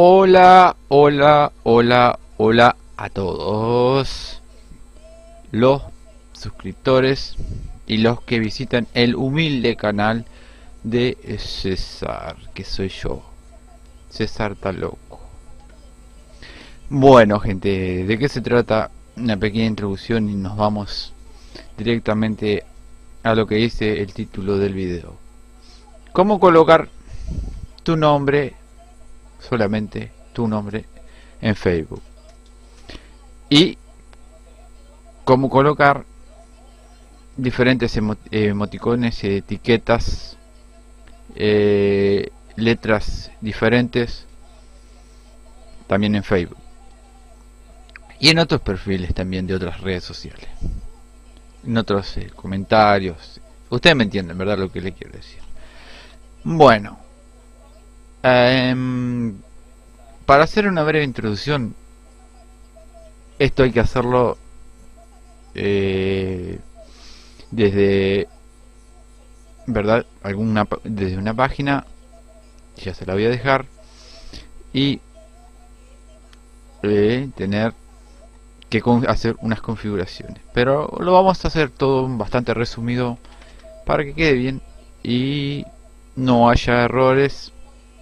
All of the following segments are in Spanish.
Hola, hola, hola, hola a todos los suscriptores y los que visitan el humilde canal de César, que soy yo. César está loco. Bueno, gente, ¿de qué se trata? Una pequeña introducción y nos vamos directamente a lo que dice el título del video. ¿Cómo colocar tu nombre, solamente tu nombre, en Facebook? Y cómo colocar diferentes emoticones, etiquetas, eh, letras diferentes también en Facebook. Y en otros perfiles también de otras redes sociales. En otros eh, comentarios. Ustedes me entienden verdad lo que le quiero decir. Bueno em, para hacer una breve introducción esto hay que hacerlo eh, desde verdad alguna desde una página ya se la voy a dejar y eh, tener que hacer unas configuraciones. Pero lo vamos a hacer todo bastante resumido para que quede bien y no haya errores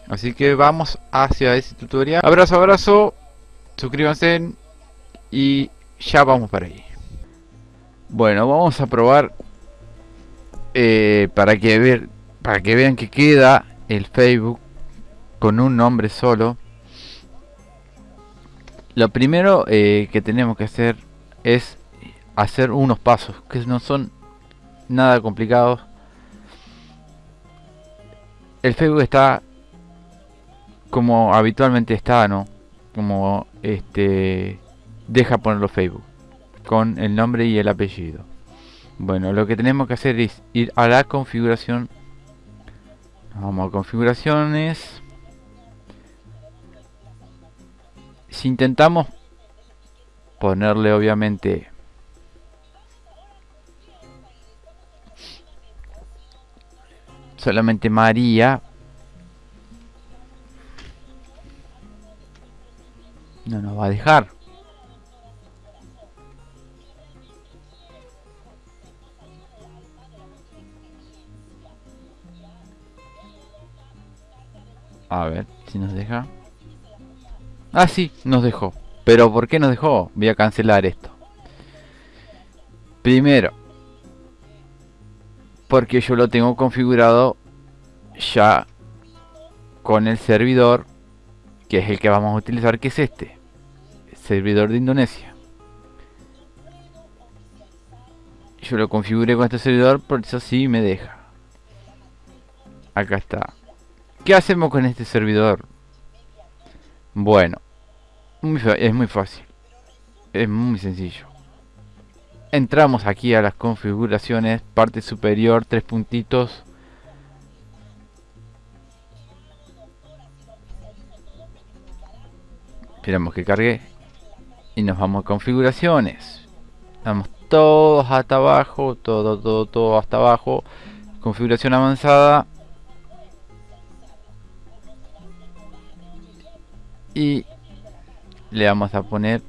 así que vamos hacia ese tutorial. Abrazo abrazo. Suscríbanse y ya vamos para ahí. Bueno vamos a probar eh, para que ver para que vean que queda el Facebook con un nombre solo. Lo primero eh, que tenemos que hacer es hacer unos pasos que no son nada complicados. El Facebook está como habitualmente está no como este deja ponerlo Facebook con el nombre y el apellido. Bueno lo que tenemos que hacer es ir a la configuración. Vamos a configuraciones. Si intentamos ponerle obviamente solamente María no nos va a dejar a ver si nos deja Ah, sí, nos dejó. Pero ¿por qué nos dejó? Voy a cancelar esto. Primero, porque yo lo tengo configurado ya con el servidor que es el que vamos a utilizar, que es este. Servidor de Indonesia. Yo lo configuré con este servidor, por eso sí me deja. Acá está. ¿Qué hacemos con este servidor? Bueno, es muy fácil. Es muy sencillo. Entramos aquí a las configuraciones, parte superior, tres puntitos. Esperamos que cargue. Y nos vamos a configuraciones. Vamos todos hasta abajo, todo, todo, todo hasta abajo. Configuración avanzada. Y le vamos a poner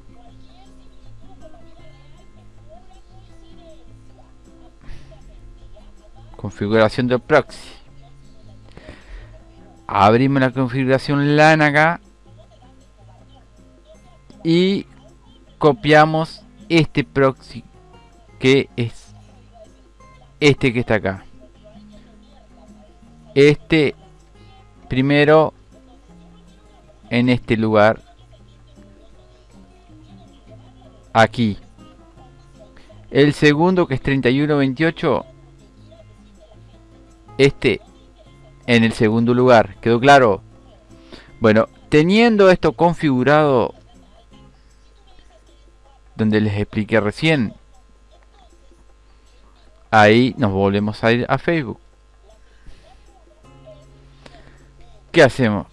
configuración del proxy abrimos la configuración LAN acá y copiamos este proxy que es este que está acá este primero en este lugar aquí. El segundo que es 3128. Este en el segundo lugar. ¿Quedó claro? Bueno, teniendo esto configurado donde les expliqué recién, ahí nos volvemos a ir a Facebook. ¿Qué hacemos?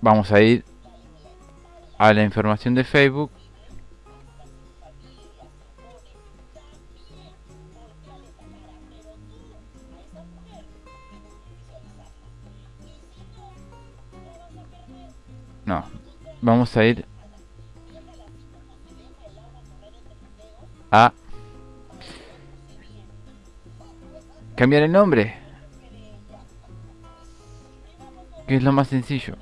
Vamos a ir a la información de Facebook No. Vamos a ir cambiar el nombre. Que es lo más sencillo.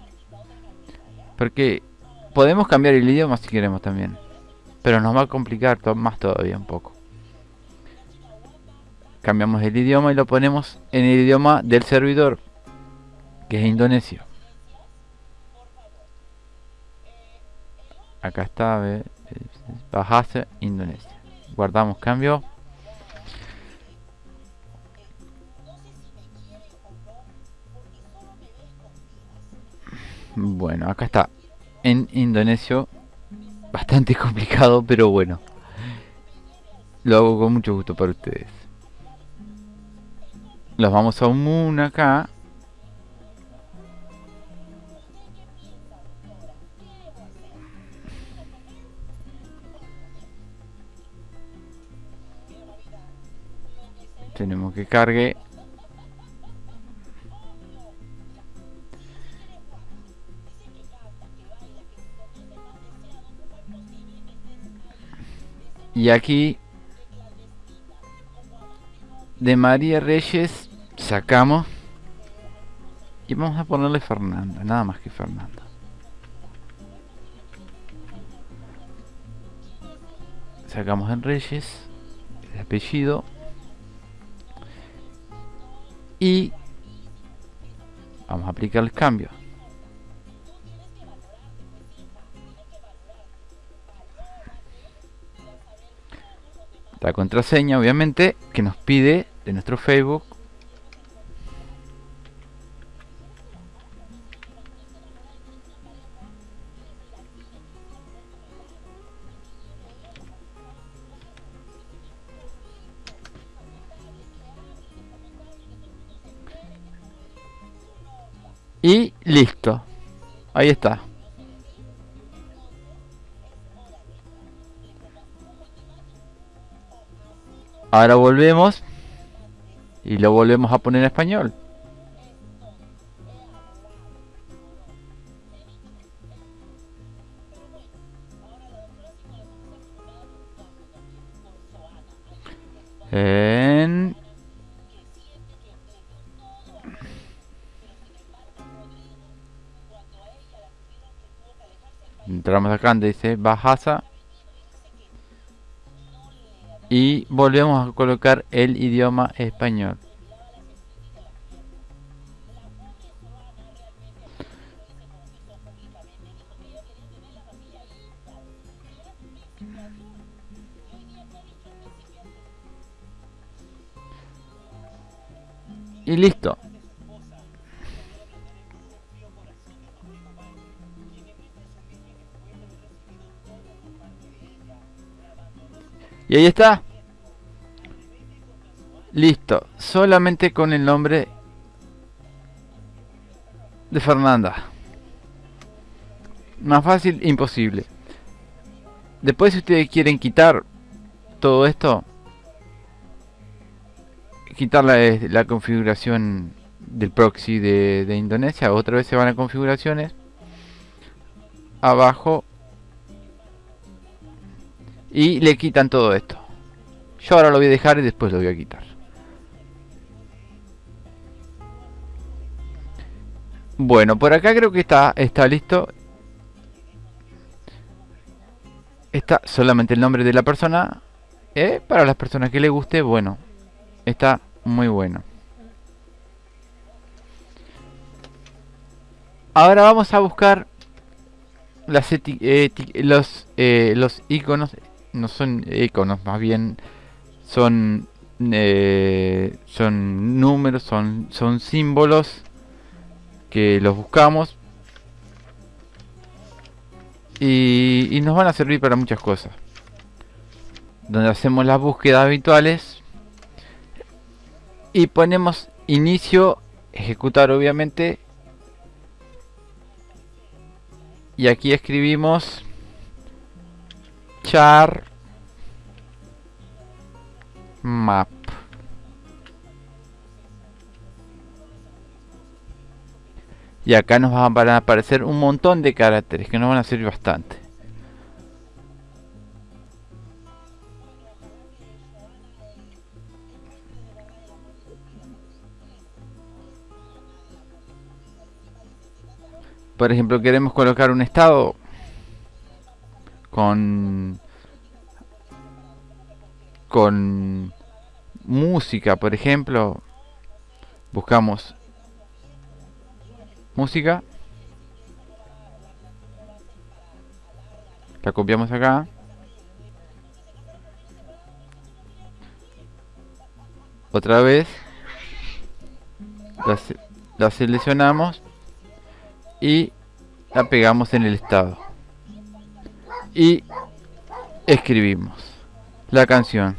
Porque podemos cambiar el idioma si queremos también. Pero nos va a complicar más todavía un poco. Cambiamos el idioma y lo ponemos en el idioma del servidor. Que es indonesio. Acá está, Bahasa Indonesia. Guardamos cambio. Bueno, acá está. En indonesio. Bastante complicado, pero bueno. Lo hago con mucho gusto para ustedes. Los vamos a un acá. Tenemos que cargue. Y aquí de María Reyes sacamos. Y vamos a ponerle Fernanda, nada más que Fernanda. Sacamos en Reyes el apellido y vamos a aplicar el cambio. La contraseña obviamente que nos pide de nuestro Facebook Y listo. Ahí está. Ahora volvemos y lo volvemos a poner en español. En entramos acá donde dice Bahasa y volvemos a colocar el idioma español. Y listo Y ahí está. Listo. Solamente con el nombre de Fernanda. Más fácil, imposible. Después si ustedes quieren quitar todo esto, quitar la, la configuración del proxy de, de Indonesia, otra vez se van a configuraciones. Abajo y le quitan todo esto. Yo ahora lo voy a dejar y después lo voy a quitar. Bueno por acá creo que está está listo. Está solamente el nombre de la persona. ¿eh? para las personas que le guste bueno está muy bueno. Ahora vamos a buscar las los eh, los iconos no son iconos, más bien son eh, son números, son, son símbolos que los buscamos y, y nos van a servir para muchas cosas. Donde hacemos las búsquedas habituales y ponemos inicio, ejecutar obviamente y aquí escribimos char map. Y acá nos van a aparecer un montón de caracteres que nos van a servir bastante. Por ejemplo queremos colocar un estado con con música por ejemplo buscamos música la copiamos acá otra vez la, la seleccionamos y la pegamos en el estado y escribimos la canción.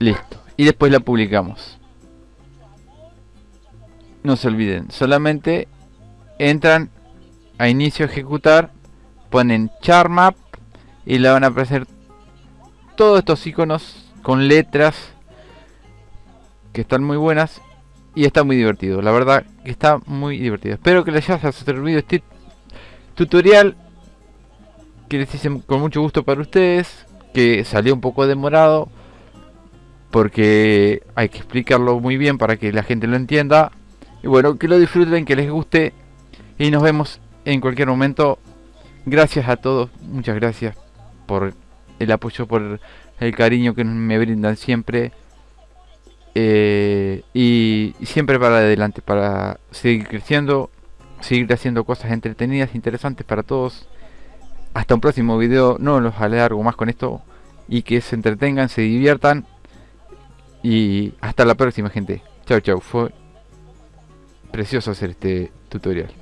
Listo. Y después la publicamos. No se olviden solamente entran a inicio ejecutar ponen charmap y le van a aparecer todos estos iconos con letras que están muy buenas y está muy divertido. La verdad que está muy divertido. Espero que les haya servido este tutorial que les hice con mucho gusto para ustedes, que salió un poco demorado porque hay que explicarlo muy bien para que la gente lo entienda. Y bueno, que lo disfruten, que les guste y nos vemos en cualquier momento. Gracias a todos, muchas gracias por el apoyo, por el cariño que me brindan siempre. Eh, y, siempre para adelante, para seguir creciendo, seguir haciendo cosas entretenidas, interesantes para todos. Hasta un próximo video, no los alargo más con esto y que se entretengan, se diviertan y hasta la próxima gente. Chao chao, fue precioso hacer este tutorial.